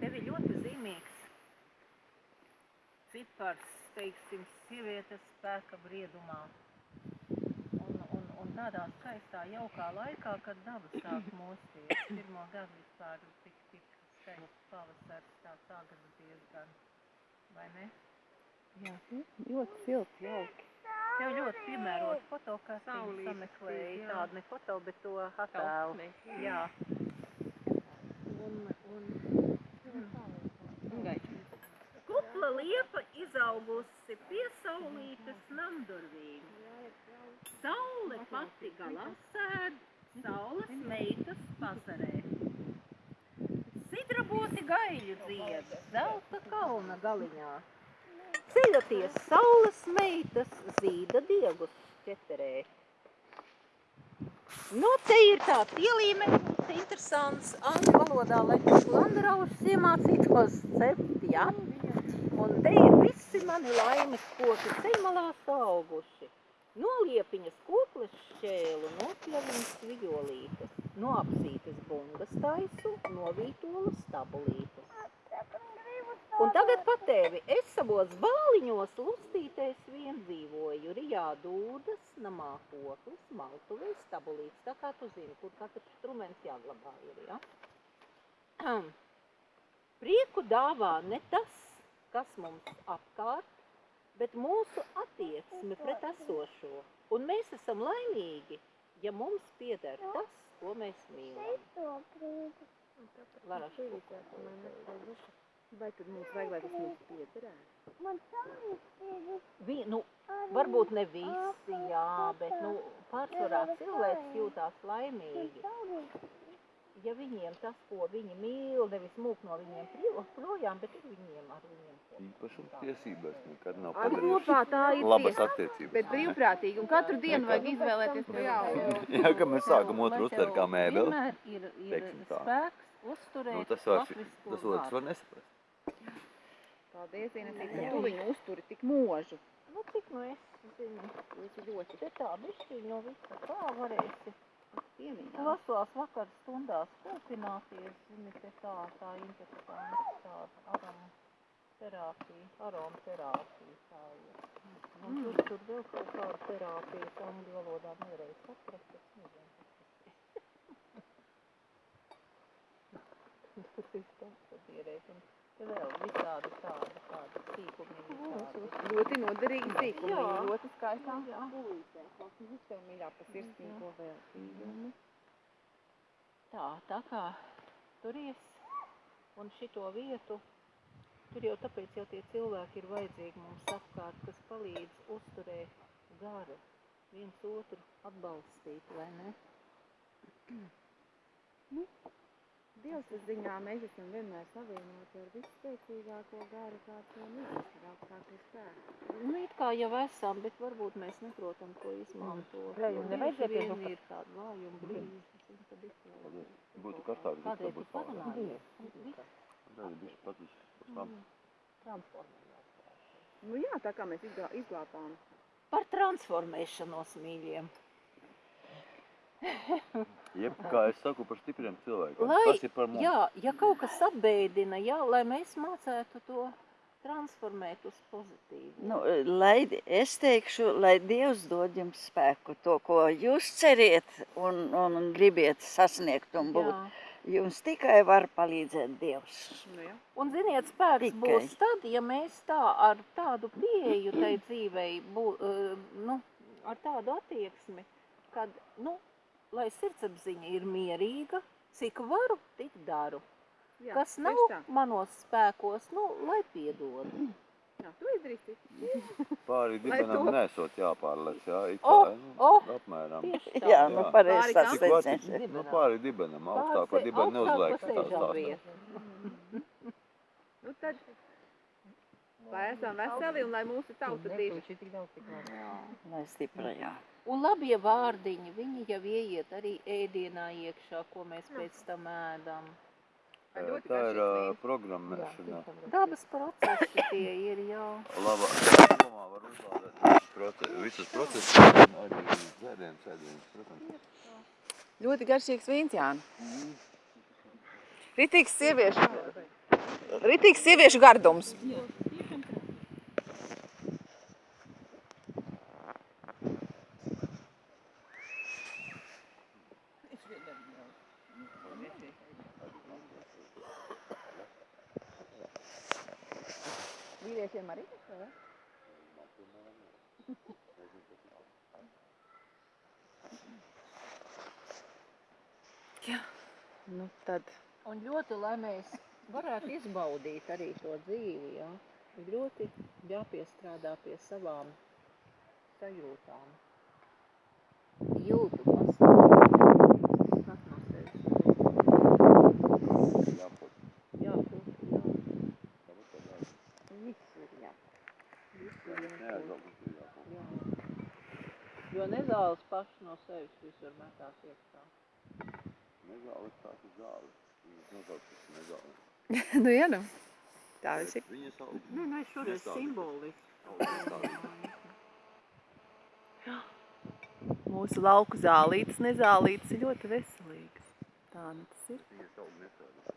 Tev ir ļoti zīmīgs cipars, teiksim, sievietes spēka briedumā. Un, un, un tādā skaistā, jaukā laikā, kad daba sāk mosties. Pirmo gadu vispār tik, tik skaists pavasars, tāds agrs diezgan, vai ne? Jā, ļoti silts, jauki. Tev ļoti piemērot foto, kā tu Saulītes sameklēji tādu ne foto, bet to attēlu. Jā. Un, un, Kupla liepa izaugusi pie saulītes namdurvīm. Saule pati galā sēd, saules meitas pazarē. Sidraboti gaļu dzied, zelta kalna galiņā. Ceļoties saules meitas zīda diegus ķeterē. Nu, te ir tāds ielīmējums, interesants angļu valodā, lai tas landaraušs iemācītos cept, ja? Un te ir visi mani laimes koki ceļmalā auguši. No liepiņas kokles šķēlu, no pļaviņas vijolītes, no apsītes bungas taisu, no vītolas tabulītes. Un tagad pa tevi, es savos bāliņos lustīties vien dzīvoju, rijā dūdas, namā koklis, maltuvēs, tabulīts, tā kā tu zini, kur katrs strumens jāglabā ir, ja? Prieku dāvā ne tas, kas mums apkārt, bet mūsu attieksme pret esošo. Un mēs esam laimīgi, ja mums pieder tas, ko mēs mīlam. Lara, Vai tad mums vajag, lai tas mums piederētu? Vi, nu, varbūt ne visi, jā, bet nu, pārsvarā cilvēks jūtās laimīgi. Ja viņiem tas, ko viņi mīl, nevis mūk no viņiem projām, bet ir viņiem ar viņiem. Īpašuma tiesības nekad nav ir labas attiecības. Bet brīvprātīgi, un katru dienu vajag izvēlēties to jaunu. Jā, ka mēs sākam otru tev uztvert kā mēbeli. Vienmēr ir, ir spēks uzturēt Nu, tas var, tas otrs vārdu. var nesaprast. Paldies, Ienesīt, ka tu viņu uzturi tik mūžu. Nu, cik nu es zinu, Tas ir ļoti te tā bišķiņ no visa kā varēsi cienījams. klusās vakar stundās kūpināties, zini, te tā, tā interesanti, tāda aroma terapija, aroma terapija, tā ir. Un tur, tur vēl kaut kāda terapija, angļu valodā nevarēja saprast, es nezinu. Tas ir konstatierēt, un te vēl visādi tādi, tādi sīkumi, tādi. Ļoti noderīgi sīkumi, Jā. ļoti skaistā Jā. pulītē. Klausies, tev mīļā pa sirsnīgo veltījumu. Tā, tā kā turies un šito vietu, tur jau tāpēc jau tie cilvēki ir vajadzīgi mums apkārt, kas palīdz uzturēt garu, viens otru atbalstīt, vai ne? Dievs ziņā mēs esam vienmēr savienoti ar visspēcīgāko garu, kāds vien ir, ar augstāko spēku. Nu, it kā jau esam, bet varbūt mēs neprotam to izmantot. Jā, jo nevajadzētu vien ir tāda vājuma brīži, un tad ir to- Būtu karstāk, bet tā būtu? Tā ir bišķi patis uz tam. Transformējās. Nu jā, tā kā mēs izglā, izglābām. Par transformēšanos, mīļiem. Jeb, kā es saku, par stipriem cilvēkiem. Lai- Tas ir par mums. Jā, ja kaut kas apbēdina, jā, lai mēs mācētu to transformēt uz pozitīvu. Nu, lai, es teikšu, lai Dievs dod jums spēku, to, ko jūs ceriet un, un, un gribiet sasniegt un būt. Jā. Jums tikai var palīdzēt Dievs. Nu jā. Un, ziniet, spēks Tikai. būs tad, ja mēs tā ar tādu pieeju tai dzīvei, bū, uh, nu, ar tādu attieksmi, kad, nu, lai sirdsapziņa ir mierīga, cik varu, tik daru. jā Kas nav tā. manos spēkos, nu, lai piedod. Jā, tu izdarīsi. Pāri dibenam to- nesot jāpārlec, jā, it kā, nu, o, apmēram. Tieši tā. Jā, nu pareizi vāci- Nu, pāri dibenam, augstāk par dibenu neuzliek. tā stāsta. vietu. Nu tad, lai esam veseli un lai mūsu tauta diži. Lai stipra, jā. Un labie vārdiņi, viņi jau ieiet arī ēdienā iekšā, ko mēs pēc tam ēdam. Tā ir vīns? programmēšana. Dabas procesi tie ir, jā. Laba, domā var uzlādēt visus procesus, visus procesus, arī dzēriens, ēdiens, protams. Ļoti garšīgs vīns, Jāni. Ritīgs sieviešu. Ritīgs sieviešu gardums. Vīriešiem arī tas vai? Jā. Nu tad. Un ļoti, lai mēs varētu izbaudīt arī to dzīvi, jā, ir ļoti jāpiestrādā pie savām sajūtām. Jūtu pastāvīgi. Skat no sevis. Jāpot. Jāprot, jā. Tāpat tā dara. Viss ir jā. Viss ir jāprot. Neaizlaukt, ir jāpot. Jā. Jo nezāles paši no sevis visur metās iekšā. Nezāles tās ir zāles. Viņas nosauc par nezāles. nu, jā, nu. Tā viss ir. Viņa sauc. Nē, nē, šoreiz Nestādi. simboliski. Mūsu lauku zālītes, nezālītes ir ļoti veselīgas. Tā nu tas ir. Viņa sauc nesādi.